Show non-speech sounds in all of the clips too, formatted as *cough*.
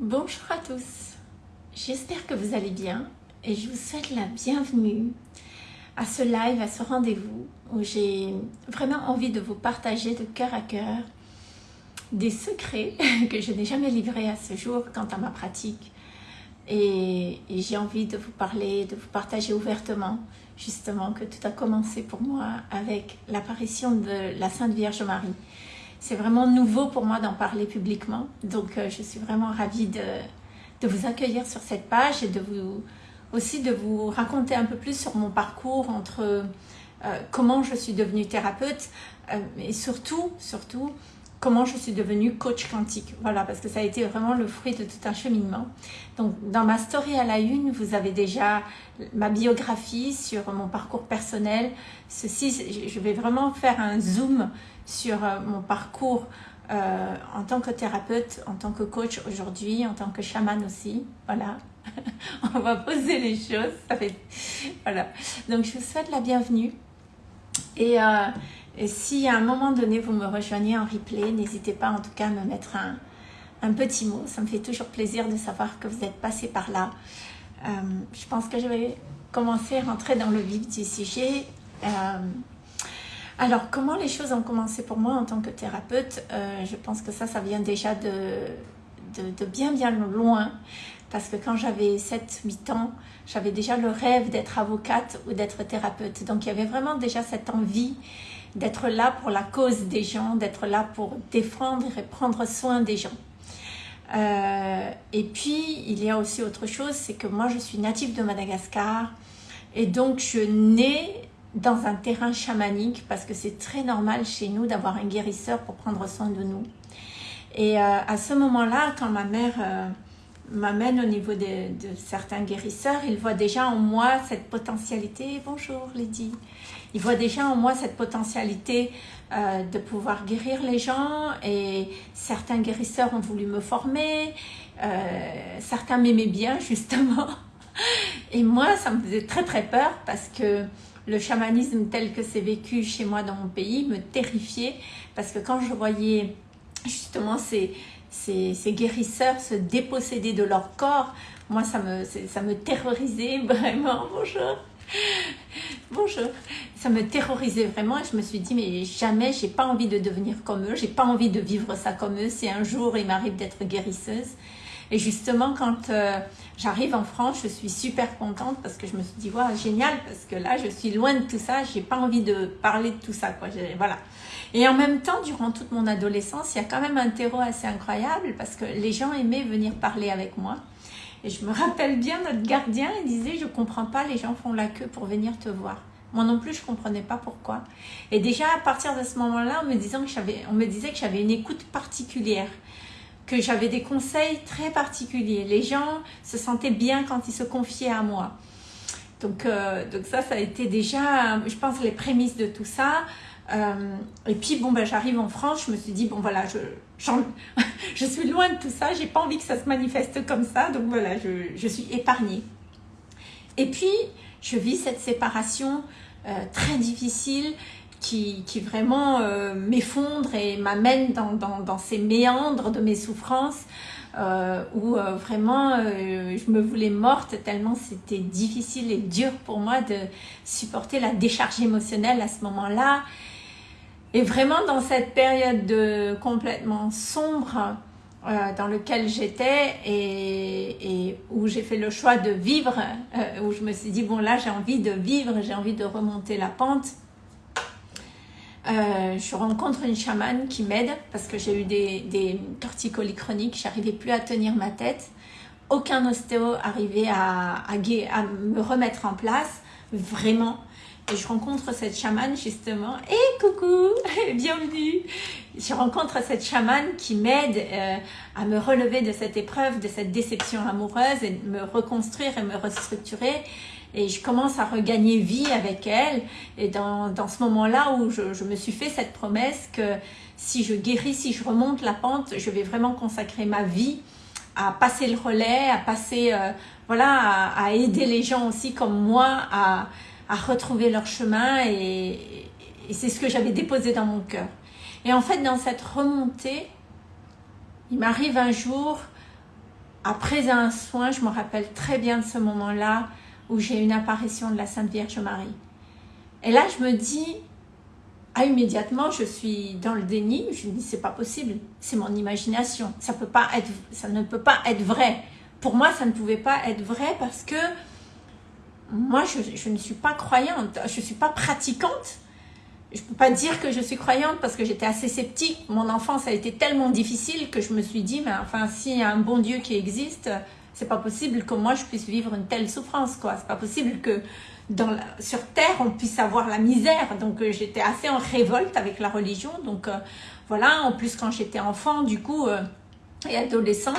Bonjour à tous, j'espère que vous allez bien et je vous souhaite la bienvenue à ce live, à ce rendez-vous où j'ai vraiment envie de vous partager de cœur à cœur des secrets *laughs* que je n'ai jamais livrés à ce jour quant à ma pratique. Et, j'ai envie de vous parler, de vous partager ouvertement justement que tout a commencé pour moi avec l'apparition de la Sainte Vierge Marie c'est vraiment nouveau pour moi d'en parler publiquement. Donc, euh, je suis vraiment ravie de, vous accueillir sur cette page et de vous aussi de vous raconter un peu plus sur mon parcours entre euh, comment je suis devenue thérapeute euh, et surtout, surtout, comment je suis devenue coach quantique. Voilà, parce que ça a été vraiment le fruit de tout un cheminement. Donc, dans ma story à la une, vous avez déjà ma biographie sur mon parcours personnel. Ceci, je vais vraiment faire un zoom sur euh, mon parcours euh, en tant que thérapeute, en tant que coach aujourd'hui, en tant que chaman aussi. Voilà, *laughs* on va poser les choses. Voilà, donc je vous souhaite la bienvenue. Et, euh, et, si à un moment donné vous me rejoignez en replay, n'hésitez pas en tout cas à me mettre un, un, petit mot. Ça me fait toujours plaisir de savoir que vous êtes passé par là. je pense que je vais commencer à rentrer dans le vif du sujet. Alors, comment les choses ont commencé pour moi en tant que thérapeute? Euh, Je pense que ça, ça vient déjà de, de, bien, bien loin. Parce que quand j'avais 7-8 ans, j'avais déjà le rêve d'être avocate ou d'être thérapeute. Donc, il y avait vraiment déjà cette envie d'être là pour la cause des gens, d'être là pour défendre et prendre soin des gens. Euh, et puis, il y a aussi autre chose, c'est que moi, je suis native de Madagascar. Et donc, je nais dans un terrain chamanique parce que c'est très normal chez nous d'avoir un guérisseur pour prendre soin de nous. Et euh, à ce moment-là, quand ma mère euh, m'amène au niveau de, certains guérisseurs, il voit déjà en moi cette potentialité. Bonjour Lydie. Il voit déjà en moi cette potentialité euh, de pouvoir guérir les gens et certains guérisseurs ont voulu me former. certains m'aimaient bien *laughs* justement. Et moi, ça me faisait très très peur parce que le chamanisme tel que c'est vécu chez moi dans mon pays me terrifiait parce que quand je voyais justement ces, ces, guérisseurs se déposséder de leur corps, moi ça me, ça me terrorisait *laughs* vraiment, bonjour Bonjour. Ça me terrorisait vraiment et je me suis dit mais jamais j'ai pas envie de devenir comme eux, j'ai pas envie de vivre ça comme eux si un jour il m'arrive d'être guérisseuse. Et justement, quand euh, j'arrive en France, je suis super contente parce que je me suis dit, wow, génial, parce que là, je suis loin de tout ça, j'ai pas envie de parler de tout ça, quoi. Voilà. Et en même temps, durant toute mon adolescence, il y a quand même un terreau assez incroyable parce que les gens aimaient venir parler avec moi. Et je me rappelle bien, notre gardien, il disait, je comprends pas, les gens font la queue pour venir te voir. Moi non plus, je comprenais pas pourquoi. Et déjà, à partir de ce moment-là, on me disait que j'avais une écoute particulière que j'avais des conseils très particuliers. Les gens se sentaient bien quand ils se confiaient à moi. Donc, euh, donc ça, ça a été déjà, je pense, les prémices de tout ça. Euh, et puis, bon, ben, j'arrive en France, je me suis dit, bon, voilà, je, *laughs* je suis loin de tout ça, j'ai pas envie que ça se manifeste comme ça, donc voilà, je, je suis épargnée. Et puis, je vis cette séparation euh, très difficile qui, qui vraiment euh, m'effondre et m'amène dans, dans, ces méandres de mes souffrances euh, où vraiment je me voulais morte tellement c'était difficile et dur pour moi de supporter la décharge émotionnelle à ce moment-là. Et vraiment dans cette période de complètement sombre euh, dans lequel j'étais et, où j'ai fait le choix de vivre, où je me suis dit bon là j'ai envie de vivre, j'ai envie de remonter la pente euh, je rencontre une chamane qui m'aide parce que j'ai eu des, des torticolis chroniques, j'arrivais plus à tenir ma tête. Aucun ostéo arrivait à, me remettre en place, vraiment. Et je rencontre cette chamane justement. Et coucou, *laughs* bienvenue. Je rencontre cette chamane qui m'aide euh, à me relever de cette épreuve, de cette déception amoureuse et me reconstruire et me restructurer et je commence à regagner vie avec elle. Et dans, dans ce moment-là où je, je, me suis fait cette promesse que si je guéris, si je remonte la pente, je vais vraiment consacrer ma vie à passer le relais, à passer, euh, voilà, à, à, aider les gens aussi comme moi à, à retrouver leur chemin. Et, c'est ce que j'avais déposé dans mon cœur. Et en fait, dans cette remontée, il m'arrive un jour après un soin, je me rappelle très bien de ce moment-là où j'ai une apparition de la Sainte Vierge Marie. Et là, je me dis, ah, immédiatement, je suis dans le déni. Je me dis, c'est pas possible. C'est mon imagination. Ça, peut pas être, ça ne peut pas être vrai. Pour moi, ça ne pouvait pas être vrai parce que moi, je, je ne suis pas croyante. Je ne suis pas pratiquante. Je ne peux pas dire que je suis croyante parce que j'étais assez sceptique. Mon enfance a été tellement difficile que je me suis dit, mais enfin, s'il y a un bon Dieu qui existe, c'est pas possible que moi je puisse vivre une telle souffrance, quoi. C'est pas possible que sur terre on puisse avoir la misère. Donc euh, j'étais assez en révolte avec la religion. Donc euh, voilà. En plus quand j'étais enfant, du coup euh, et adolescent,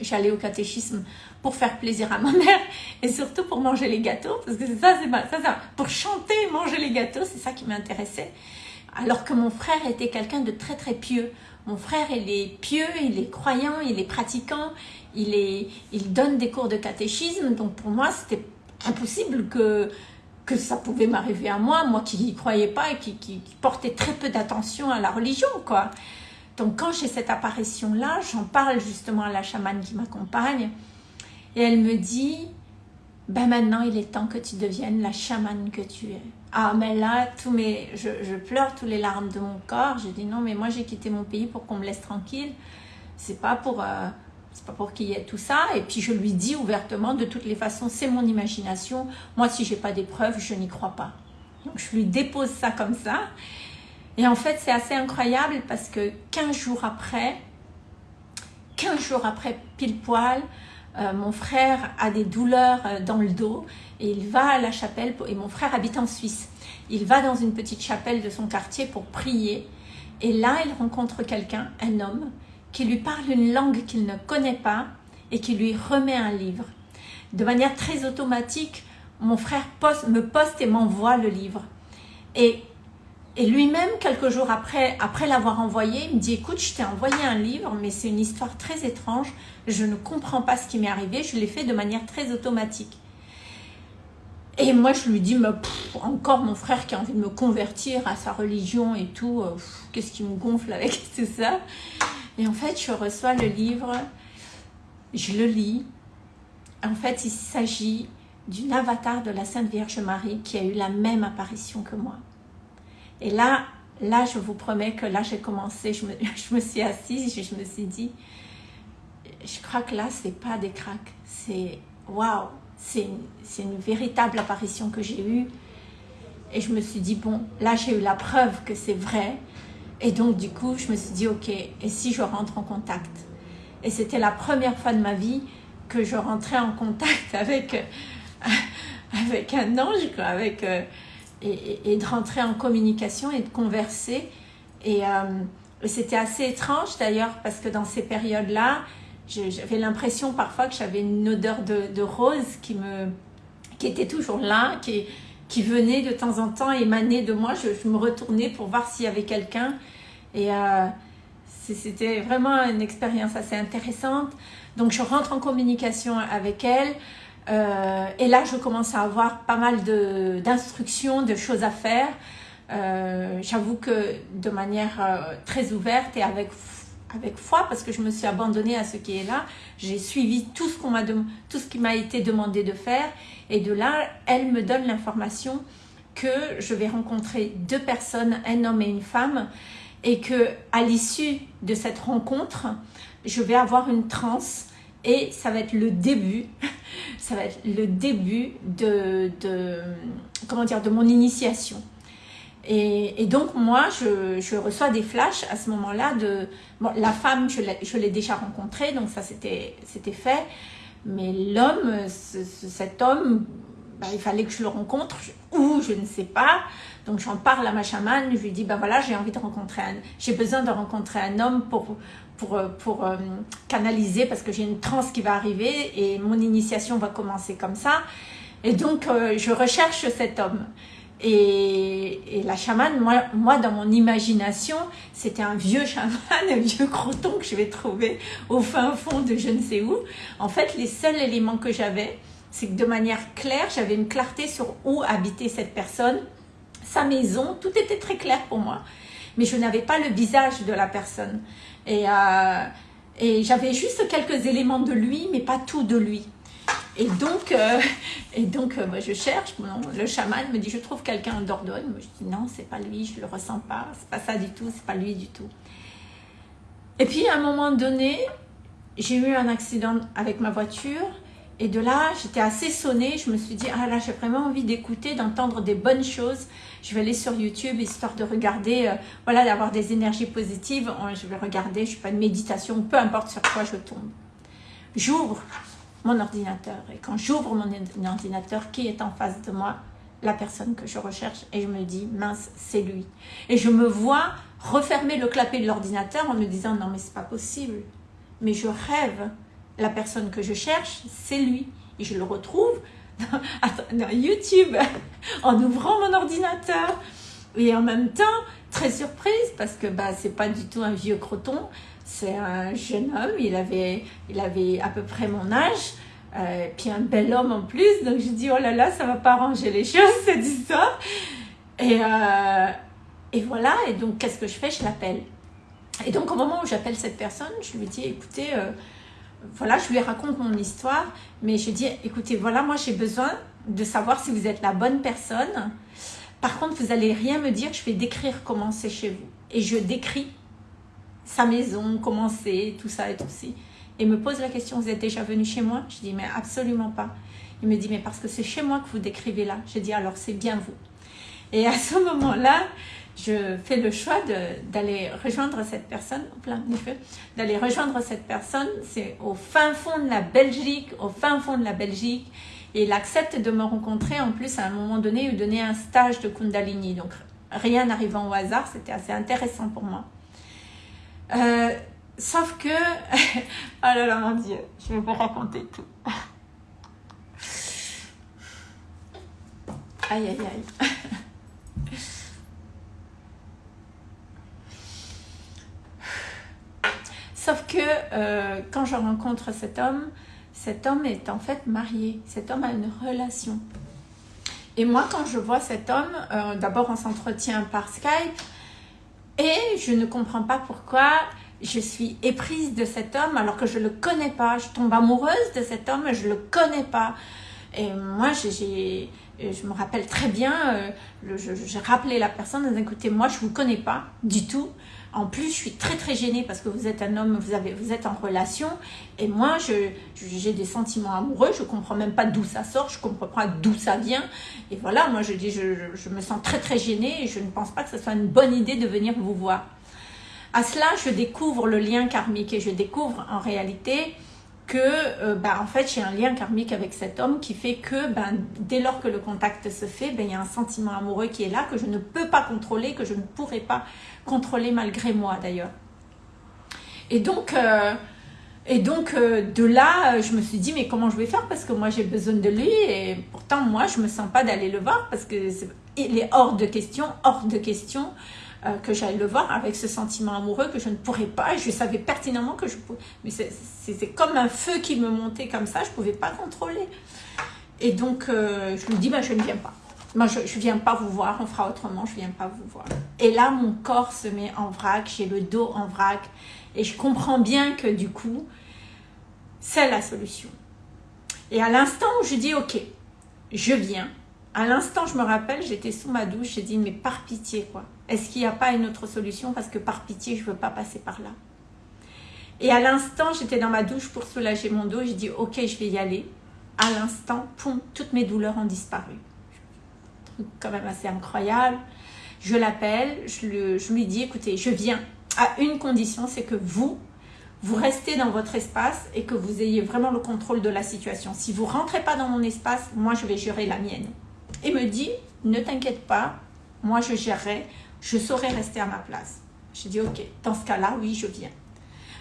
j'allais au, catéchisme pour faire plaisir à ma *laughs* mère et surtout pour manger les gâteaux parce que ça, c'est ça, ça, pour chanter, manger les gâteaux, c'est ça qui m'intéressait. Alors que mon frère était quelqu'un de très très pieux. Mon frère, il est pieux, il est croyant, il est pratiquant, il, est, il donne des cours de catéchisme. Donc pour moi, c'était impossible que, que ça pouvait m'arriver à moi, moi qui n'y croyais pas et qui, qui, portais très peu d'attention à la religion. quoi. Donc quand j'ai cette apparition-là, j'en parle justement à la chamane qui m'accompagne. Et elle me dit, ben maintenant il est temps que tu deviennes la chamane que tu es. Ah mais là, tous mes, je, pleure tous les larmes de mon corps. Je dis non mais moi j'ai quitté mon pays pour qu'on me laisse tranquille. C'est pas pour... Euh, c'est pas pour qu'il y ait tout ça. Et puis je lui dis ouvertement, de toutes les façons, c'est mon imagination. Moi, si j'ai pas des preuves, je n'y crois pas. Donc je lui dépose ça comme ça. Et en fait, c'est assez incroyable parce que 15 jours après, 15 jours après pile poil, euh, mon frère a des douleurs euh, dans le dos et il va à la chapelle, et mon frère habite en Suisse. Il va dans une petite chapelle de son quartier pour prier. Et là, il rencontre quelqu'un, un homme, qui lui parle une langue qu'il ne connaît pas et qui lui remet un livre. De manière très automatique, mon frère me poste et m'envoie le livre. Et, et lui-même, quelques jours après, l'avoir envoyé, il me dit « Écoute, je t'ai envoyé un livre, mais c'est une histoire très étrange. Je ne comprends pas ce qui m'est arrivé. Je l'ai fait de manière très automatique. » Et moi, je lui dis, encore mon frère qui a envie de me convertir à sa religion et tout, euh, qu'est-ce qui me gonfle avec *laughs* tout ça? Et en fait, je reçois le livre, je le lis. En fait, il s'agit d'une avatar de la Sainte Vierge Marie qui a eu la même apparition que moi. Et là, là, je vous promets que là, j'ai commencé, je me, *laughs* je me, suis assise et je me suis dit, je crois que là, c'est pas des craques, c'est waouh, c'est une, une véritable apparition que j'ai eue. Et je me suis dit, bon, là, j'ai eu la preuve que c'est vrai. Et donc, du coup, je me suis dit, ok, et si je rentre en contact? Et c'était la première fois de ma vie que je rentrais en contact *laughs* avec, euh, avec un ange, avec, et, de rentrer en communication et de converser. Et, euh, c'était assez étrange d'ailleurs, parce que dans ces périodes-là, j'avais l'impression parfois que j'avais une odeur de, rose qui, me, qui était toujours là, qui, qui venait de temps en temps émaner de moi. Je, je me retournais pour voir s'il y avait quelqu'un et euh, c'était vraiment une expérience assez intéressante. Donc je rentre en communication avec elle. Euh, et là, je commence à avoir pas mal d'instructions, de, choses à faire. Euh, J'avoue que de manière euh, très ouverte et avec, avec foi, parce que je me suis abandonnée à ce qui est là, j'ai suivi tout ce, qu'on tout ce qui m'a été demandé de faire. Et de là, elle me donne l'information que je vais rencontrer deux personnes, un homme et une femme, et que à l'issue de cette rencontre, je vais avoir une transe et ça va être le début, *laughs* ça va être le début de, de comment dire, de mon initiation. Et, donc moi, je, je, reçois des flashs à ce moment-là de la femme, je l'ai déjà rencontrée, donc ça c'était fait. Mais l'homme, cet homme, bah, il fallait que je le rencontre, ou je ne sais pas. Donc j'en parle à ma chamane, je lui dis, ben voilà, j'ai envie de rencontrer un, j'ai besoin de rencontrer un homme pour, pour, pour euh, canaliser, parce que j'ai une transe qui va arriver et mon initiation va commencer comme ça. Et donc euh, je recherche cet homme. Et, et, la chamane, moi, moi, dans mon imagination, c'était un vieux chaman, un vieux croton que je vais trouver au fin fond de je ne sais où. En fait, les seuls éléments que j'avais, c'est que de manière claire, j'avais une clarté sur où habitait cette personne, sa maison, tout était très clair pour moi. Mais je n'avais pas le visage de la personne. Et, euh, Et j'avais juste quelques éléments de lui, mais pas tout de lui. Et donc, euh, et donc euh, moi, je cherche. le chaman me dit, je trouve quelqu'un en Dordogne. Moi, je dis, non, c'est pas lui, je le ressens pas. C'est pas ça du tout, c'est pas lui du tout. Et puis, à un moment donné, j'ai eu un accident avec ma voiture. Et de là, j'étais assez sonnée. Je me suis dit, ah là, j'ai vraiment envie d'écouter, d'entendre des bonnes choses. Je vais aller sur YouTube, histoire de regarder, euh, voilà, d'avoir des énergies positives. Je vais regarder, je sais pas, une méditation, peu importe sur quoi je tombe. J'ouvre mon ordinateur. Et quand j'ouvre mon ordinateur, qui est en face de moi? La personne que je recherche. Et je me dis, mince, c'est lui. Et je me vois refermer le clapet de l'ordinateur en me disant, non mais c'est pas possible. Mais je rêve. La personne que je cherche, c'est lui. Et je le retrouve *laughs* dans, YouTube *laughs* en ouvrant mon ordinateur. Et en même temps, très surprise parce que bah, c'est pas du tout un vieux croton, c'est un jeune homme, il avait, il avait à peu près mon âge, euh, puis un bel homme en plus, donc je dis oh là là, ça va pas arranger les *laughs* choses cette histoire. Et, euh, et voilà, et donc qu'est-ce que je fais? Je l'appelle. Et donc au moment où j'appelle cette personne, je lui dis écoutez, euh, voilà, je lui raconte mon histoire, mais je dis écoutez, voilà, moi j'ai besoin de savoir si vous êtes la bonne personne. Par contre, vous allez rien me dire, je vais décrire comment c'est chez vous. Et je décris sa maison, comment c'est, tout ça et tout ça. Et me pose la question, vous êtes déjà venu chez moi? Je dis, mais absolument pas. Il me dit, mais parce que c'est chez moi que vous décrivez là. Je dis, alors c'est bien vous. Et à ce moment-là, je fais le choix d'aller rejoindre cette personne, d'aller rejoindre cette personne, c'est au fin fond de la Belgique, au fin fond de la Belgique, et il accepte de me rencontrer en plus à un moment donné, il donner un stage de Kundalini, donc rien n'arrivant au hasard, c'était assez intéressant pour moi. Euh, sauf que, *laughs* oh là là mon Dieu, je vais vous raconter tout. *laughs* Aïe aïe aïe. *laughs* Sauf que euh, quand je rencontre cet homme, cet homme est en fait marié. Cet homme a une relation. Et moi, quand je vois cet homme, euh, d'abord on s'entretient par Skype, et je ne comprends pas pourquoi je suis éprise de cet homme alors que je ne le connais pas. Je tombe amoureuse de cet homme, je ne le connais pas. Et moi, j'ai, je me rappelle très bien, euh, j'ai rappelé la personne, écoutez, moi, je ne vous connais pas du tout. En plus, je suis très très gênée parce que vous êtes un homme, vous, êtes en relation. Et moi, j'ai des sentiments amoureux. Je comprends même pas d'où ça sort. Je ne comprends pas d'où ça vient. Et voilà, moi, je dis, je, me sens très très gênée et je ne pense pas que ce soit une bonne idée de venir vous voir. À cela, je découvre le lien karmique et je découvre en réalité que euh, bah, en fait j'ai un lien karmique avec cet homme qui fait que ben, dès lors que le contact se fait, ben, il y a un sentiment amoureux qui est là que je ne peux pas contrôler, que je ne pourrais pas contrôler malgré moi d'ailleurs. Et donc, euh, et donc euh, de là, je me suis dit mais comment je vais faire? Parce que moi j'ai besoin de lui et pourtant moi je me sens pas d'aller le voir parce que est hors de question, hors de question euh, que j'allais le voir avec ce sentiment amoureux que je ne pourrais pas. Je savais pertinemment que je pouvais. Mais c'était comme un feu qui me montait comme ça, je ne pouvais pas contrôler. Et donc, euh, je lui dis, bah, je ne viens pas. Moi, je ne viens pas vous voir, on fera autrement, je ne viens pas vous voir. Et là, mon corps se met en vrac, j'ai le dos en vrac. Et je comprends bien que du coup, c'est la solution. Et à l'instant où je dis, ok, je viens, à l'instant, je me rappelle, j'étais sous ma douche, j'ai dit, mais par pitié, quoi. Est-ce qu'il n'y a pas une autre solution? Parce que par pitié, je ne veux pas passer par là. Et à l'instant, j'étais dans ma douche pour soulager mon dos. J'ai dit, ok, je vais y aller. À l'instant, toutes mes douleurs ont disparu. Truc quand même assez incroyable. Je l'appelle, je, je lui dis, écoutez, je viens à une condition, c'est que vous, vous restez dans votre espace et que vous ayez vraiment le contrôle de la situation. Si vous rentrez pas dans mon espace, moi, je vais gérer la mienne. Et me dit, ne t'inquiète pas, moi, je gérerai je saurais rester à ma place. J'ai dit, ok, dans ce cas-là, oui, je viens.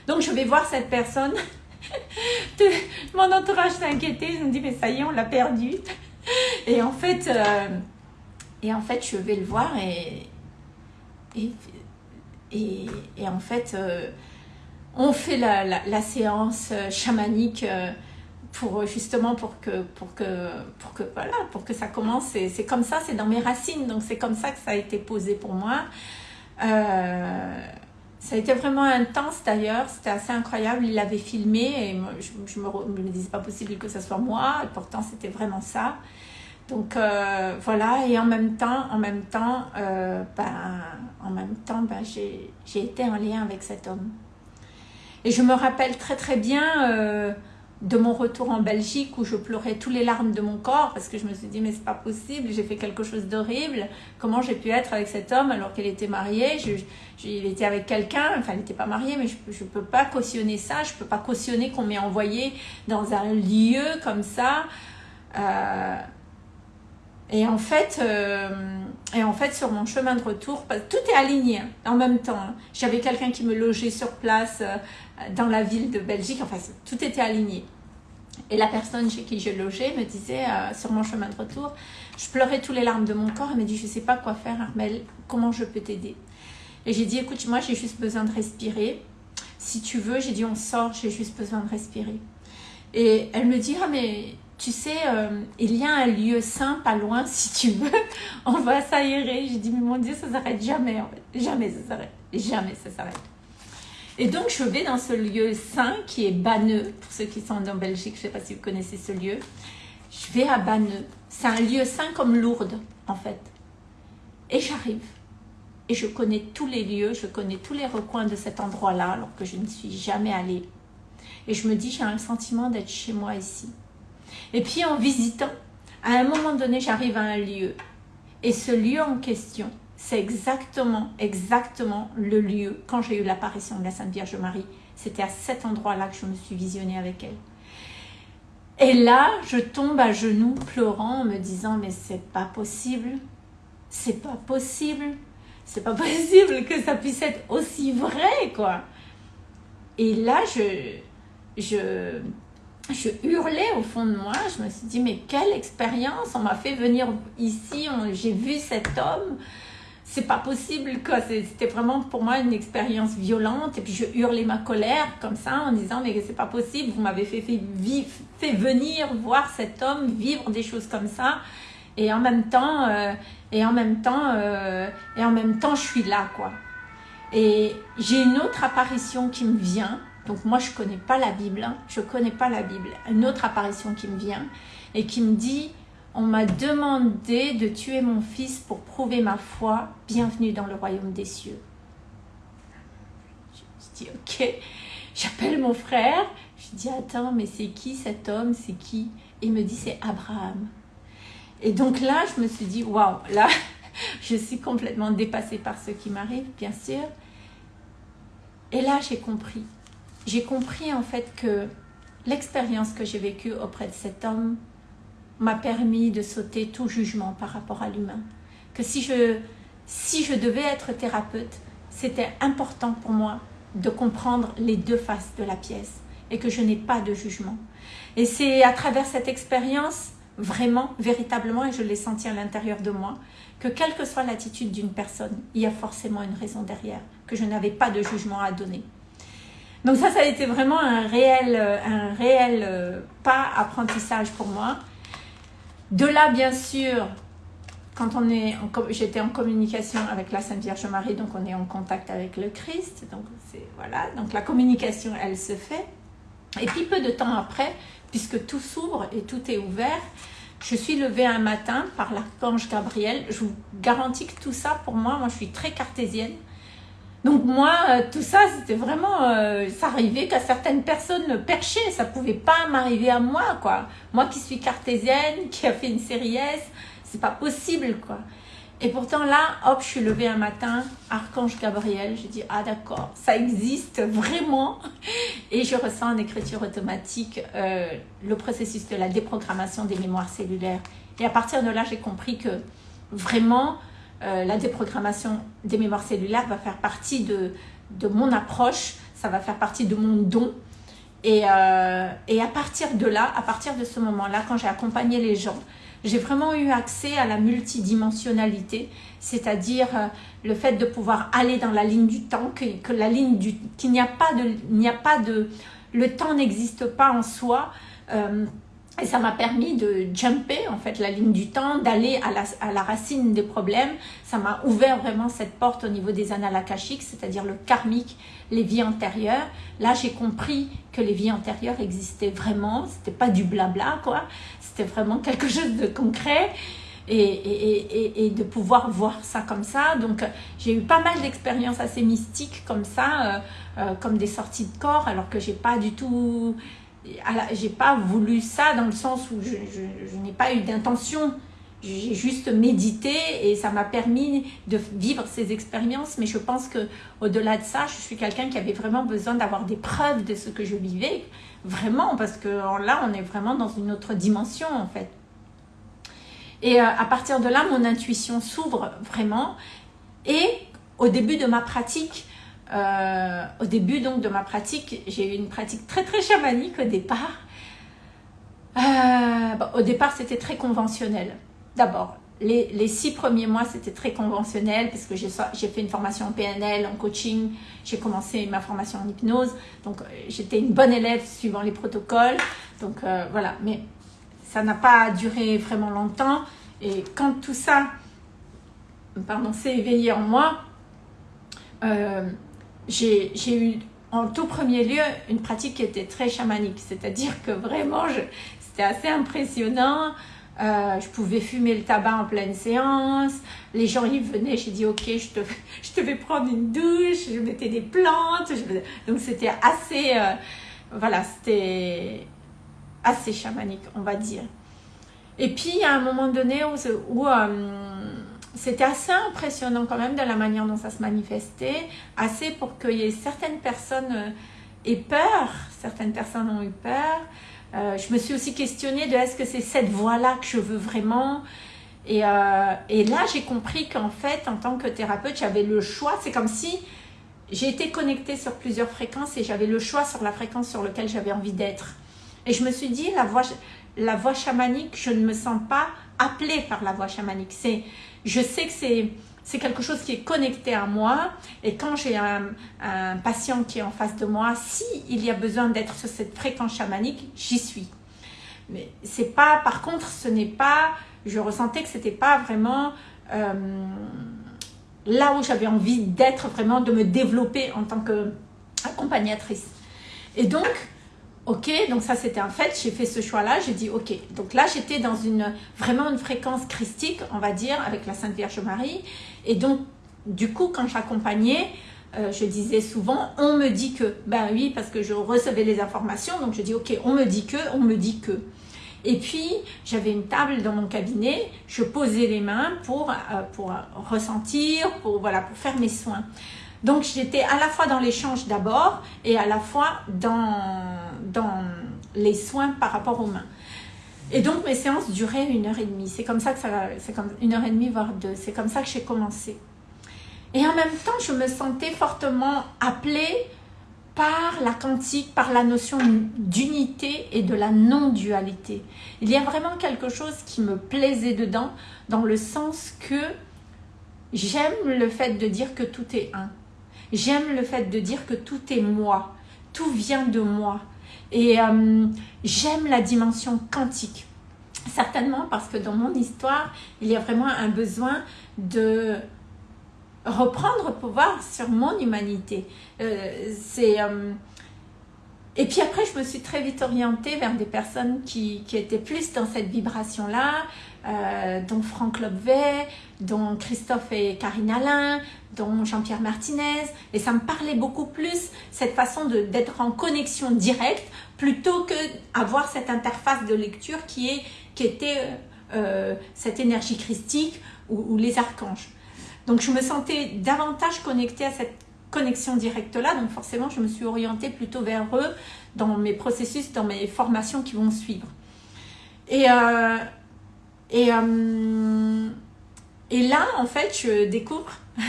Donc, je vais voir cette personne. *laughs* Mon entourage s'est inquiété. Je me dis, mais ça y est, on l'a perdu. Et en fait, euh, et en fait, je vais le voir et, et, et, en fait, euh, on fait la, la, séance euh, chamanique pour justement pour que pour que pour que voilà pour que ça commence. C'est comme ça c'est dans mes racines. Donc c'est comme ça que ça a été posé pour moi. Euh, Ça a été vraiment intense d'ailleurs, c'était assez incroyable, il l'avait filmé et moi, je, me, me disais pas possible que ce soit moi, et pourtant c'était vraiment ça. Donc euh, voilà, et en même temps, en même temps, euh, ben, en même temps, ben, j'ai été en lien avec cet homme. Et je me rappelle très très bien euh, de mon retour en Belgique où je pleurais tous les larmes de mon corps parce que je me suis dit mais c'est pas possible, j'ai fait quelque chose d'horrible. Comment j'ai pu être avec cet homme alors qu'il était marié Il était avec quelqu'un, enfin il n'était pas marié mais je ne peux pas cautionner ça, je peux pas cautionner qu'on m'ait envoyé dans un lieu comme ça. Euh, et en fait, euh, et en fait, sur mon chemin de retour, tout est aligné hein, en même temps. Hein. J'avais quelqu'un qui me logeait sur place euh, dans la ville de Belgique. Enfin, tout était aligné. Et la personne chez qui je logeais me disait euh, sur mon chemin de retour, je pleurais tous les larmes de mon corps. Elle me dit, je ne sais pas quoi faire, Armel. Comment je peux t'aider? Et j'ai dit, écoute, moi, j'ai juste besoin de respirer. Si tu veux, j'ai dit, on sort. J'ai juste besoin de respirer. Et elle me dit, ah mais tu sais, euh, il y a un lieu saint pas loin, si tu veux, *laughs* on va s'aérer. J'ai dit, mais mon Dieu, ça s'arrête jamais. Jamais ça s'arrête. Jamais ça s'arrête. Et donc, je vais dans ce lieu saint qui est Banneux, pour ceux qui sont en Belgique, je ne sais pas si vous connaissez ce lieu. Je vais à Banneux. C'est un lieu saint comme Lourdes, en fait. Et j'arrive. Et je connais tous les lieux, je connais tous les recoins de cet endroit-là, alors que je ne suis jamais allée. Et je me dis, j'ai un sentiment d'être chez moi ici. Et puis en visitant, à un moment donné, j'arrive à un lieu. Et ce lieu en question, c'est exactement, exactement le lieu quand j'ai eu l'apparition de la Sainte Vierge Marie. C'était à cet endroit-là que je me suis visionnée avec elle. Et là, je tombe à genoux pleurant me disant mais c'est pas possible, c'est pas possible, c'est pas *laughs* possible que ça puisse être aussi vrai quoi. Et là, je, je, je hurlais au fond de moi. Je me suis dit, mais quelle expérience On m'a fait venir ici, j'ai vu cet homme. C'est pas possible. C'était vraiment pour moi une expérience violente. Et puis je hurlais ma colère comme ça en disant, mais c'est pas possible. Vous m'avez fait, fait, fait, venir voir cet homme vivre des choses comme ça. Et en même temps, euh, et en même temps, euh, et en même temps, je suis là, quoi. Et j'ai une autre apparition qui me vient donc moi, je connais pas la Bible, hein. je connais pas la Bible. Une autre apparition qui me vient et qui me dit, on m'a demandé de tuer mon fils pour prouver ma foi, bienvenue dans le royaume des cieux. Je dis, ok, j'appelle mon frère, je dis, attends, mais c'est qui cet homme, c'est qui il me dit, c'est Abraham. Et donc là, je me suis dit, waouh, là, *laughs* je suis complètement dépassée par ce qui m'arrive, bien sûr. Et là, j'ai compris j'ai compris en fait que l'expérience que j'ai vécue auprès de cet homme m'a permis de sauter tout jugement par rapport à l'humain. Que si je, si je devais être thérapeute, c'était important pour moi de comprendre les deux faces de la pièce et que je n'ai pas de jugement. Et c'est à travers cette expérience, vraiment, véritablement, et je l'ai senti à l'intérieur de moi, que quelle que soit l'attitude d'une personne, il y a forcément une raison derrière, que je n'avais pas de jugement à donner. Donc ça, ça a été vraiment un réel, euh, un réel euh, pas apprentissage pour moi. De là, bien sûr, quand on est, j'étais en communication avec la Sainte Vierge Marie, donc on est en contact avec le Christ. Donc voilà, donc la communication, elle se fait. Et puis peu de temps après, puisque tout s'ouvre et tout est ouvert, je suis levée un matin par l'archange Gabriel. Je vous garantis que tout ça, pour moi, moi je suis très cartésienne. Donc moi, euh, tout ça, c'était vraiment, euh, ça arrivait qu'à certaines personnes perchaient, ça pouvait pas m'arriver à moi, quoi. Moi qui suis cartésienne, *laughs* qui a fait une série S, c'est pas possible, quoi. Et pourtant là, hop, je suis levée un matin, Archange Gabriel, j'ai dit, ah d'accord, ça existe vraiment. *laughs* Et je ressens en écriture automatique euh, le processus de la déprogrammation des mémoires cellulaires. Et à partir de là, j'ai compris que vraiment, euh, la déprogrammation des mémoires cellulaires va faire partie de, de, mon approche, ça va faire partie de mon don. Et, euh, et à partir de là, à partir de ce moment-là, quand j'ai accompagné les gens, j'ai vraiment eu accès à la multidimensionnalité, c'est-à-dire euh, le fait de pouvoir aller dans la ligne du temps, que, que n'y a a pas de, le temps n'existe pas en soi. Et ça m'a permis de jumper en fait la ligne du temps, d'aller à la, à la, racine des problèmes. Ça m'a ouvert vraiment cette porte au niveau des annales c'est-à-dire le karmique, les vies antérieures. Là, j'ai compris que les vies antérieures existaient vraiment. C'était pas du blabla, quoi. C'était vraiment *laughs* quelque chose de concret. Et, et, et, de pouvoir voir ça comme ça. Donc, j'ai eu pas mal d'expériences assez mystiques comme ça, euh, euh, comme des sorties de corps, alors que j'ai pas du tout j'ai pas voulu ça dans le sens où je, n'ai pas eu d'intention. J'ai juste médité et ça m'a permis de vivre ces expériences. Mais je pense que au-delà de ça, je suis quelqu'un qui avait vraiment besoin d'avoir des preuves de ce que je vivais. Vraiment, parce que là, on est vraiment dans une autre dimension en fait. Et euh, à partir de là, mon intuition s'ouvre vraiment. Et au début de ma pratique, euh, au début donc de ma pratique, j'ai eu une pratique très très chamanique au départ. Euh, au départ, c'était très conventionnel. D'abord, les, les, six premiers mois, c'était très conventionnel parce que j'ai fait une formation en PNL, en coaching. J'ai commencé ma formation en hypnose. Donc, euh, j'étais une bonne élève suivant les protocoles. Donc, voilà. Mais ça n'a pas duré vraiment longtemps. Et quand tout ça, s'est éveillé en moi, j'ai eu en tout premier lieu une pratique qui était très chamanique, c'est-à-dire que vraiment c'était assez impressionnant. Euh, je pouvais fumer le tabac en pleine séance. Les gens y venaient, j'ai dit ok, je te, *laughs* je te vais prendre une douche, je mettais des plantes. donc c'était assez, euh, voilà, c'était assez chamanique, on va dire. Et puis a un moment donné où, où euh, c'était assez impressionnant quand même de la manière dont ça se manifestait, assez pour ait certaines personnes euh, aient peur, certaines personnes ont eu peur. Euh, je me suis aussi questionnée de est-ce que c'est cette voie-là que je veux vraiment? Et, euh, et là, j'ai compris qu'en fait, en tant que thérapeute, j'avais le choix. C'est comme si j'ai été connectée sur plusieurs fréquences et j'avais le choix sur la fréquence sur laquelle j'avais envie d'être. Et je me suis dit, la voie, la voie chamanique, je ne me sens pas appelée par la voie chamanique. C'est je sais que c'est quelque chose qui est connecté à moi et quand j'ai un, un, patient qui est en face de moi, si il y a besoin d'être sur cette fréquence chamanique, j'y suis. Mais c'est pas, par contre, ce n'est pas, je ressentais que c'était pas vraiment euh, là où j'avais envie d'être vraiment, de me développer en tant qu'accompagnatrice. Et donc, Ok, donc ça c'était un fait, j'ai fait ce choix-là, j'ai dit ok. Donc là j'étais dans une vraiment une fréquence christique, on va dire, avec la Sainte Vierge Marie. Et donc du coup quand j'accompagnais, euh, je disais souvent on me dit que. Ben oui, parce que je recevais les informations, donc je dis ok, on me dit que, on me dit que. Et puis, j'avais une table dans mon cabinet, je posais les mains pour, euh, pour ressentir, pour, voilà, pour faire mes soins. Donc, j'étais à la fois dans l'échange d'abord et à la fois dans, dans les soins par rapport aux mains. Et donc, mes séances duraient une heure et demie. C'est comme ça que ça, c'est comme une heure et demie, voire deux. C'est comme ça que j'ai commencé. Et en même temps, je me sentais fortement appelée par la quantique, par la notion d'unité et de la non-dualité. Il y a vraiment quelque chose qui me plaisait dedans, dans le sens que j'aime le fait de dire que tout est un. J'aime le fait de dire que tout est moi, tout vient de moi. Et euh, j'aime la dimension quantique. Certainement parce que dans mon histoire, il y a vraiment un besoin de reprendre pouvoir sur mon humanité. Euh. Euh, et puis après, je me suis très vite orientée vers des personnes qui, qui étaient plus dans cette vibration-là, euh, dont Franck Lobvet, dont Christophe et Karine Alain, dont Jean-Pierre Martinez. Et ça me parlait beaucoup plus, cette façon d'être en connexion directe, plutôt que avoir cette interface de lecture qui, est, qui était euh, euh, cette énergie christique ou, les archanges. Donc je me sentais davantage connectée à cette connexion directe-là, donc forcément je me suis orientée plutôt vers eux dans mes processus, dans mes formations qui vont suivre. Et euh, et, euh, et là, en fait, je découvre *laughs*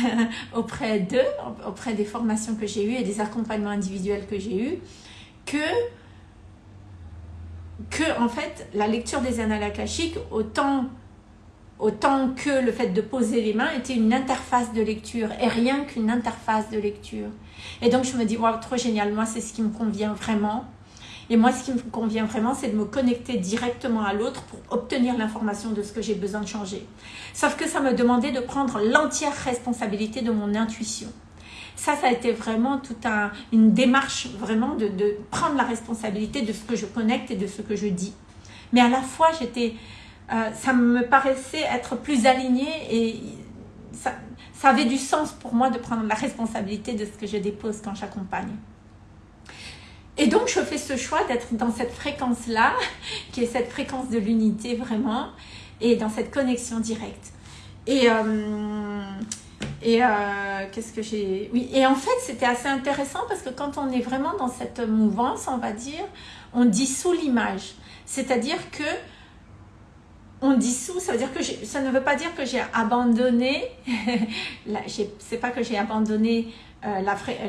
auprès d'eux, auprès des formations que j'ai eues et des accompagnements individuels que j'ai eus, que, en fait, la lecture des annales akashiques, autant, autant que le fait de poser les mains, était une interface de lecture et rien qu'une interface de lecture. Et donc, je me dis, wow, trop génial, moi, c'est ce qui me convient vraiment. Et moi, ce qui me convient vraiment, c'est de me connecter directement à l'autre pour obtenir l'information de ce que j'ai besoin de changer. Sauf que ça me demandait de prendre l'entière responsabilité de mon intuition. Ça, ça a été vraiment toute une démarche vraiment de, prendre la responsabilité de ce que je connecte et de ce que je dis. Mais à la fois, j'étais, euh, ça me paraissait être plus aligné et ça, ça avait du sens pour moi de prendre la responsabilité de ce que je dépose quand j'accompagne. Et donc, je fais ce choix d'être dans cette fréquence-là, qui est cette fréquence de l'unité vraiment, et dans cette connexion directe. Et, euh, et euh, qu'est-ce que j'ai... Oui, et en fait, c'était assez intéressant parce que quand on est vraiment dans cette mouvance, on va dire, on dissout l'image. C'est-à-dire que on dissout, ça veut dire que ça ne veut pas dire que j'ai abandonné, *laughs* c'est pas que j'ai abandonné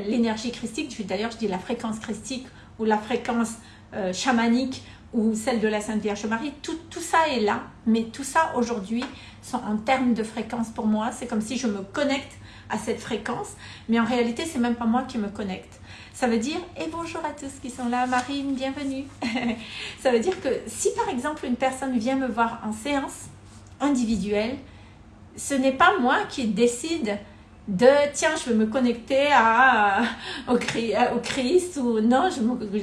l'énergie christique, d'ailleurs je dis la fréquence christique ou la fréquence euh, chamanique ou celle de la Sainte Vierge Marie, tout, tout ça est là, mais tout ça aujourd'hui sont en termes de fréquence pour moi, c'est comme si je me connecte à cette fréquence, mais en réalité c'est même pas moi qui me connecte. Ça veut dire, et bonjour à tous qui sont là, Marine, bienvenue. *laughs* ça veut dire que si par exemple une personne vient me voir en séance individuelle, ce n'est pas moi qui décide de tiens je veux me connecter à, *laughs* au, Christ ou non je,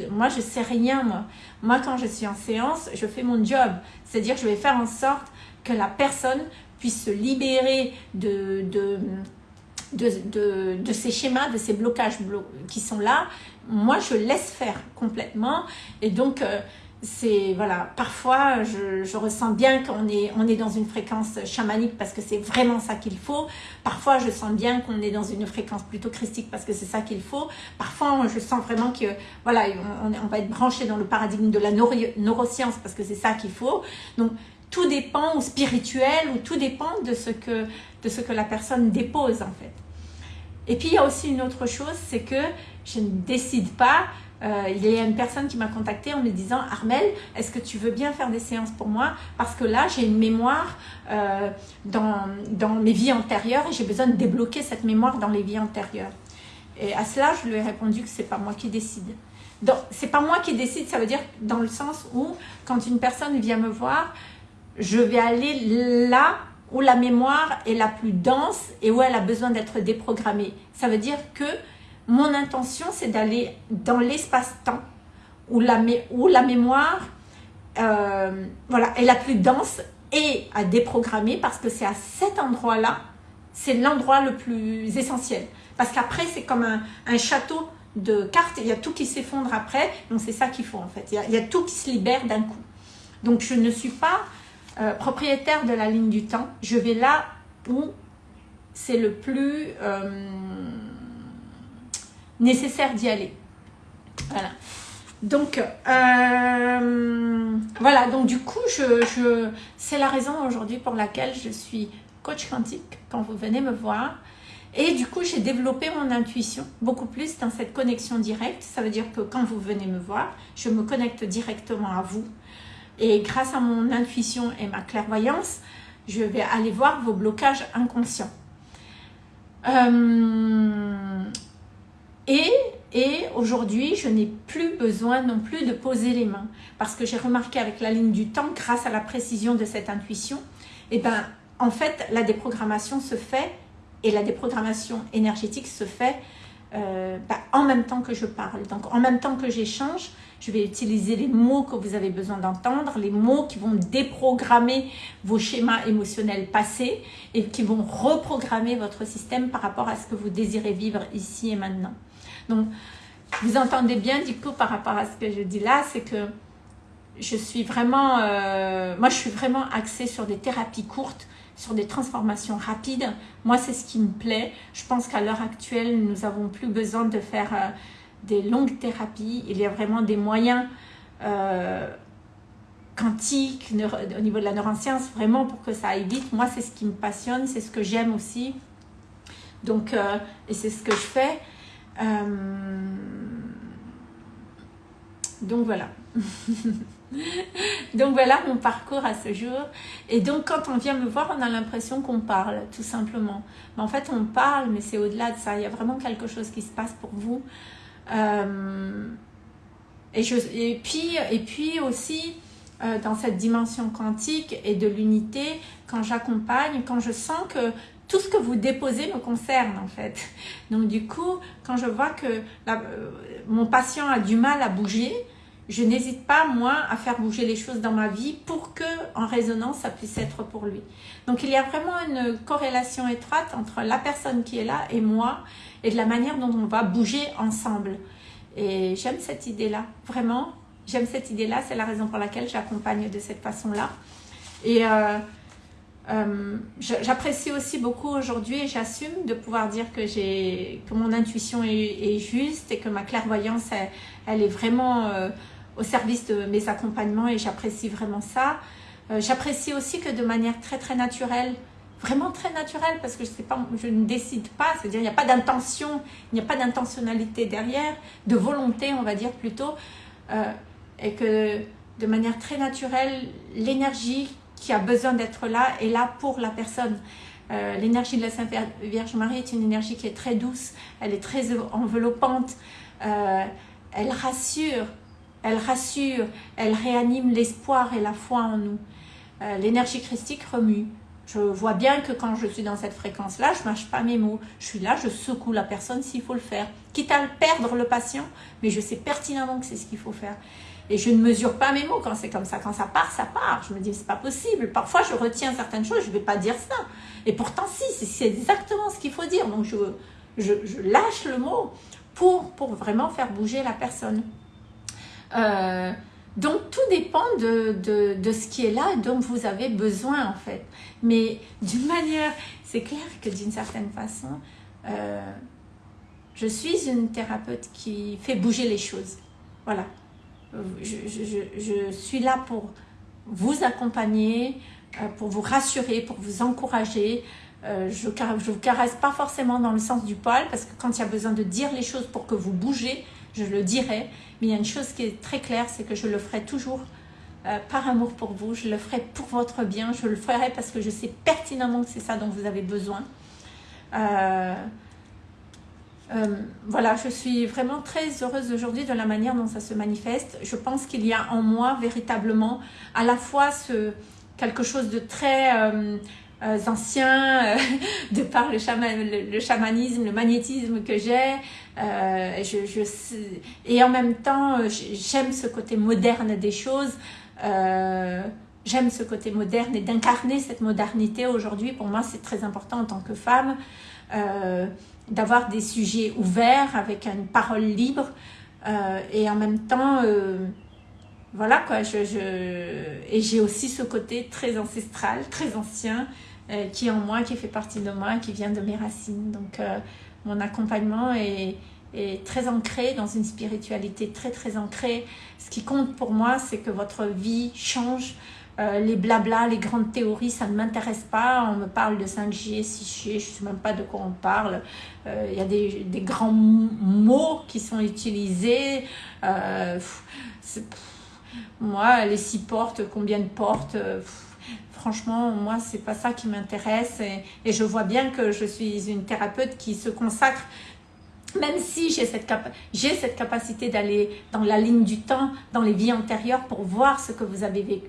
moi je sais rien moi. Moi quand je suis en séance je fais mon job. C'est à dire je vais faire en sorte que la personne puisse se libérer de, de de, de, ces schémas, de ces blocages qui sont là, moi je laisse faire complètement. Et donc, euh, c'est voilà, parfois je, je ressens bien qu'on est, on est dans une fréquence chamanique parce que c'est vraiment ça qu'il faut. Parfois je sens bien qu'on est dans une fréquence plutôt christique parce que c'est ça qu'il faut. Parfois je sens vraiment que voilà, on, on va être branché dans le paradigme de la neuroscience parce que c'est ça qu'il faut. Donc tout dépend, ou spirituel, ou tout dépend de ce que, de ce que la personne dépose en fait. Et puis il y a aussi une autre chose, c'est que je ne décide pas. Euh, il y a une personne qui m'a contacté en me disant Armel, est-ce que tu veux bien faire des séances pour moi? Parce que là, j'ai une mémoire euh, dans, dans mes vies antérieures et j'ai besoin de débloquer cette mémoire dans les vies antérieures. Et à cela, je lui ai répondu que c'est pas moi qui décide. Donc, c'est pas moi qui décide, ça veut dire dans le sens où, quand une personne vient me voir, je vais aller là où la mémoire est la plus dense et où elle a besoin d'être déprogrammée. Ça veut dire que mon intention, c'est d'aller dans l'espace-temps où la, mémoire euh, voilà, est la plus dense et à déprogrammer parce que c'est à cet endroit-là, c'est l'endroit le plus essentiel. Parce qu'après, c'est comme un, château de cartes, il y a tout qui s'effondre après, donc c'est ça qu'il faut en fait. Il y, a, il tout qui se libère d'un coup. Donc je ne suis pas euh, propriétaire de la ligne du temps, je vais là où c'est le plus euh, nécessaire d'y aller. Voilà. Donc, euh, voilà, donc du coup, je, je c'est la raison aujourd'hui pour laquelle je suis coach quantique quand vous venez me voir. Et du coup, j'ai développé mon intuition beaucoup plus dans cette connexion directe. Ça veut dire que quand vous venez me voir, je me connecte directement à vous. Et grâce à mon intuition et ma clairvoyance, je vais aller voir vos blocages inconscients. Euh, et, aujourd'hui, je n'ai plus besoin non plus de poser les mains. Parce que j'ai remarqué avec la ligne du temps, grâce à la précision de cette intuition, et eh ben, en fait, la déprogrammation se fait, et la déprogrammation énergétique se fait euh, bah, en même temps que je parle. Donc, en même temps que j'échange, je vais utiliser les mots que vous avez besoin d'entendre, les mots qui vont déprogrammer vos schémas émotionnels passés et qui vont reprogrammer votre système par rapport à ce que vous désirez vivre ici et maintenant. Donc, vous entendez bien du coup par rapport à ce que je dis là, c'est que je suis vraiment, euh, moi je suis vraiment axée sur des thérapies courtes, sur des transformations rapides. Moi c'est ce qui me plaît. Je pense qu'à l'heure actuelle, nous avons plus besoin de faire... Euh, des longues thérapies. Il y a vraiment des moyens euh, quantiques au niveau de la neuroscience, vraiment pour que ça aille vite. Moi, c'est ce qui me passionne, c'est ce que j'aime aussi. Donc, et c'est ce que je fais. Euh, donc voilà. *laughs* donc voilà mon parcours à ce jour. Et donc quand on vient me voir, on a l'impression qu'on parle, tout simplement. Mais en fait, on parle, mais c'est au-delà de ça. Il y a vraiment quelque chose qui se passe pour vous. Euh, et, je, et, puis, et puis aussi, euh, dans cette dimension quantique et de l'unité, quand j'accompagne, quand je sens que tout ce que vous déposez me concerne en fait. Donc du coup, quand je vois que euh, mon patient a du mal à bouger, je n'hésite pas, moi, à faire bouger les choses dans ma vie pour que, en résonance, ça puisse être pour lui. Donc, il y a vraiment une corrélation étroite entre la personne qui est là et moi et de la manière dont on va bouger ensemble. Et j'aime cette idée-là, vraiment. J'aime cette idée-là, c'est la raison pour laquelle j'accompagne de cette façon-là. Et euh, euh, j'apprécie aussi beaucoup aujourd'hui j'assume de pouvoir dire que, que mon intuition est, juste et que ma clairvoyance, elle, est vraiment euh, au service de mes accompagnements et j'apprécie vraiment ça. j'apprécie aussi que de manière très très naturelle, vraiment très naturelle parce que je, je ne décide pas, c'est-à-dire il n'y a pas d'intention, il n'y a pas d'intentionnalité derrière, de volonté on va dire plutôt et que de manière très naturelle, l'énergie qui a besoin d'être là est là pour la personne. Euh, l'énergie de la Sainte Vierge Marie est une énergie qui est très douce, elle est très enveloppante, euh, elle rassure, elle rassure, elle réanime l'espoir et la foi en nous. Euh, l'énergie christique remue. Je vois bien que quand je suis dans cette fréquence-là, je ne mâche pas mes mots. Je suis là, je secoue la personne s'il faut le faire. Quitte à perdre le patient, mais je sais pertinemment que c'est ce qu'il faut faire. Et je ne mesure pas mes mots quand c'est comme ça. Quand ça part, ça part. Je me dis, c'est pas possible. Parfois, je retiens certaines choses, je ne vais pas dire ça. Et pourtant, si, c'est exactement ce qu'il faut dire. Donc, je, je, lâche le mot pour, pour vraiment faire bouger la personne. Euh, donc, tout dépend de, de, de, ce qui est là et dont vous avez besoin, en fait. Mais d'une manière, c'est clair que d'une certaine façon, euh, je suis une thérapeute qui fait bouger les choses. Voilà, je, suis là pour vous accompagner, euh, pour vous rassurer, pour vous encourager. Euh, je ne vous caresse pas forcément dans le sens du poil, parce que quand il y a besoin de dire les choses pour que vous bougez, je le dirai. Mais il y a une chose qui est très claire, c'est que je le ferai toujours euh, par amour pour vous. Je le ferai pour votre bien. Je le ferai parce que je sais pertinemment que c'est ça dont vous avez besoin. Voilà, je suis vraiment très heureuse aujourd'hui de la manière dont ça se manifeste. Je pense qu'il y a en moi véritablement à la fois ce, quelque chose de très euh, euh, ancien, *laughs* de par le, chamanisme, le magnétisme que j'ai. Et en même temps, j'aime ce côté moderne des choses. j'aime ce côté moderne et d'incarner cette modernité aujourd'hui. Pour moi, c'est très important en tant que femme d'avoir des sujets ouverts avec une parole libre euh, et en même temps euh, voilà quoi je, et j'ai aussi ce côté très ancestral très ancien euh, qui est en moi qui fait partie de moi qui vient de mes racines. Donc mon accompagnement est, est très ancré dans une spiritualité très très ancrée. Ce qui compte pour moi c'est que votre vie change euh, les blabla, les grandes théories, ça ne m'intéresse pas. On me parle de 5G, 6G, je ne sais même pas de quoi on parle. Euh, il y a des, grands mots qui sont utilisés. Euh, moi, les six portes, combien de portes Franchement, moi, c'est pas ça qui m'intéresse. et, je vois bien que je suis une thérapeute qui se consacre même si j'ai cette, cette capacité d'aller dans la ligne du temps, dans les vies antérieures pour voir ce que vous avez vécu,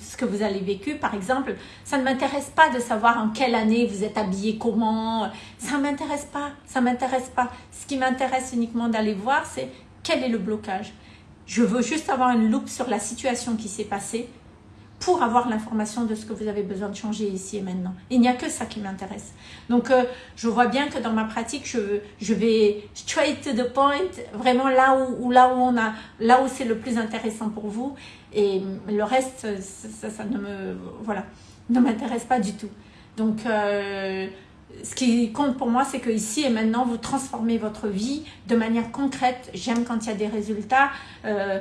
ce que vous avez vécu, par exemple, ça ne m'intéresse pas de savoir en quelle année vous êtes habillé comment, ça m'intéresse pas, ça m'intéresse pas. Ce qui m'intéresse uniquement d'aller voir, c'est quel est le blocage. Je veux juste avoir une loupe sur la situation qui s'est passée pour avoir l'information de ce que vous avez besoin de changer ici et maintenant. Il n'y a que ça qui m'intéresse. Donc, euh, je vois bien que dans ma pratique, je, je vais straight to the point, vraiment là où, là où où c'est le plus intéressant pour vous. Et le reste, ça, ne me, voilà, m'intéresse pas du tout. Donc, euh, ce qui compte pour moi, c'est que ici et maintenant, vous transformez votre vie de manière concrète. J'aime quand il y a des résultats. Euh,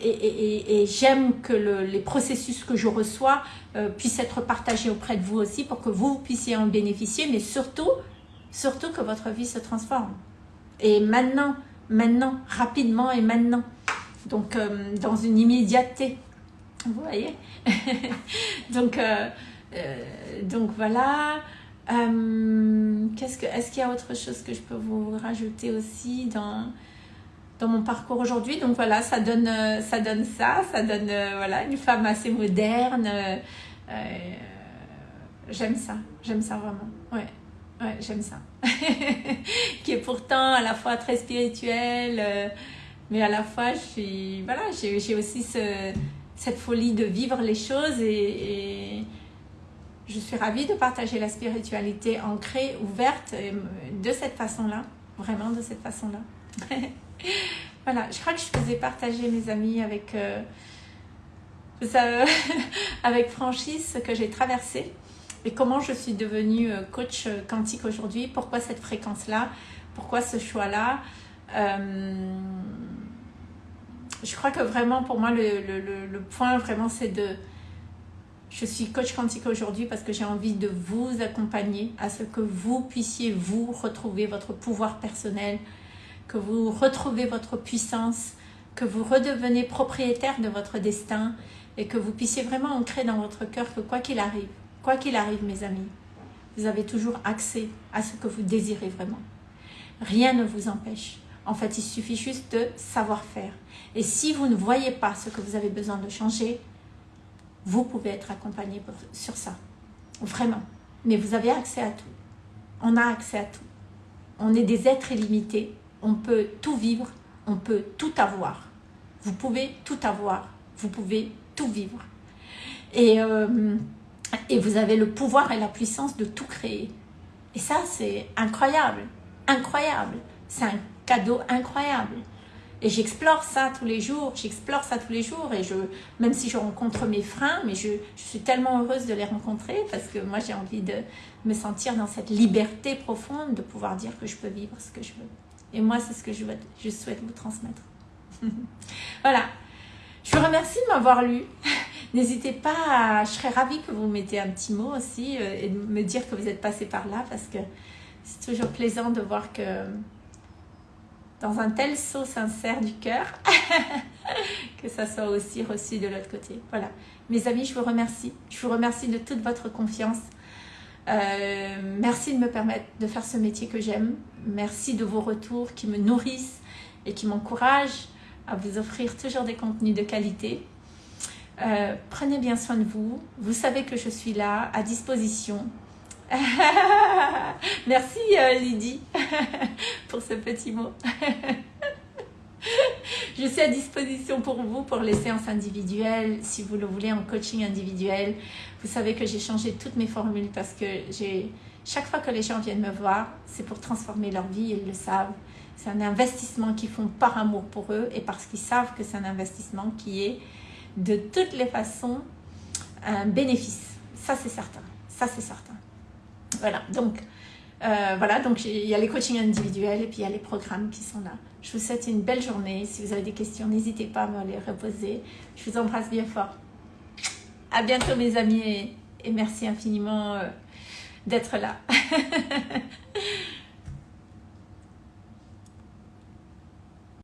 et, j'aime que les processus que je reçois euh, puissent être partagés auprès de vous aussi pour que vous puissiez en bénéficier, mais surtout, surtout que votre vie se transforme. Et maintenant, maintenant, rapidement et maintenant. Donc, euh, dans une immédiateté. Vous voyez? *laughs* Donc, euh, donc, voilà. Est-ce qu'il y a autre chose que je peux vous rajouter aussi dans dans mon parcours aujourd'hui. Donc voilà, ça donne, ça donne ça, ça donne voilà, une femme assez moderne. j'aime ça, j'aime ça vraiment. Ouais. Ouais, j'aime ça. *laughs* qui est pourtant à la fois très spirituel, euh, mais à la fois, voilà, j'ai aussi ce, cette folie de vivre les choses et, je suis ravie de partager la spiritualité ancrée, ouverte euh, de cette façon-là, vraiment de cette façon-là. *laughs* *laughs* voilà, je crois que je faisais partager mes amis avec, euh, *laughs* franchise ce que j'ai traversé et comment je suis devenue euh, coach euh, quantique aujourd'hui, pourquoi cette fréquence-là, pourquoi ce choix-là. Je crois que vraiment pour moi le, point vraiment c'est de je suis coach quantique aujourd'hui parce que j'ai envie de vous accompagner à ce que vous puissiez vous retrouver votre pouvoir personnel, que vous retrouvez votre puissance, que vous redevenez propriétaire de votre destin et que vous puissiez vraiment ancrer dans votre cœur que quoi qu'il arrive, Quoi qu'il arrive, mes amis, vous avez toujours accès à ce que vous désirez vraiment. Rien ne vous empêche. En fait, il suffit juste de savoir faire. Et si vous ne voyez pas ce que vous avez besoin de changer, vous pouvez être accompagné sur ça. Vraiment. Mais vous avez accès à tout. On a accès à tout. On est des êtres illimités. On peut tout vivre. On peut tout avoir. Vous pouvez tout avoir. Vous pouvez tout vivre. Et euh, et vous avez le pouvoir et la puissance de tout créer. Et ça, c'est incroyable, incroyable. C'est un cadeau incroyable. Et j'explore ça tous les jours, j'explore ça tous les jours. Et je, même si je rencontre mes freins, mais je, suis tellement heureuse de les rencontrer parce que moi, j'ai envie de me sentir dans cette liberté profonde de pouvoir dire que je peux vivre ce que je veux. Et moi, c'est ce que je, souhaite vous transmettre. *laughs* voilà. Je vous remercie de m'avoir lu. *laughs* N'hésitez pas, je serais ravie que vous mettez un petit mot aussi euh, et de me dire que vous êtes passé par là parce que c'est toujours plaisant de voir que dans un tel saut sincère du cœur, *laughs* que ça soit aussi reçu de l'autre côté. Voilà. Mes amis, je vous remercie. Je vous remercie de toute votre confiance. Euh, merci de me permettre de faire ce métier que j'aime. Merci de vos retours qui me nourrissent et qui m'encouragent à vous offrir toujours des contenus de qualité. Euh, prenez bien soin de vous. Vous savez que je suis là, à disposition. *laughs* Merci euh, Lydie *laughs* pour ce petit mot. *laughs* je suis à disposition pour vous pour les séances individuelles, si vous le voulez en coaching individuel. Vous savez que j'ai changé toutes mes formules parce que chaque fois que les gens viennent me voir, c'est pour transformer leur vie, ils le savent. C'est un investissement qu'ils font par amour pour eux et parce qu'ils savent que c'est un investissement qui est de toutes les façons un bénéfice. Ça, c'est certain. Ça, c'est certain. Voilà, donc, euh, voilà, donc il y a les coachings individuels et puis il y a les programmes qui sont là. Je vous souhaite une belle journée. Si vous avez des questions, n'hésitez pas à me les reposer. Je vous embrasse bien fort. À bientôt mes amis et, merci infiniment euh, d'être là. *laughs*